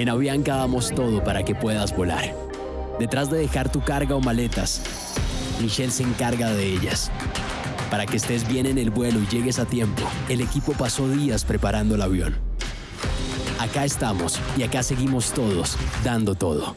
En Avianca damos todo para que puedas volar. Detrás de dejar tu carga o maletas, Michelle se encarga de ellas. Para que estés bien en el vuelo y llegues a tiempo, el equipo pasó días preparando el avión. Acá estamos y acá seguimos todos, dando todo.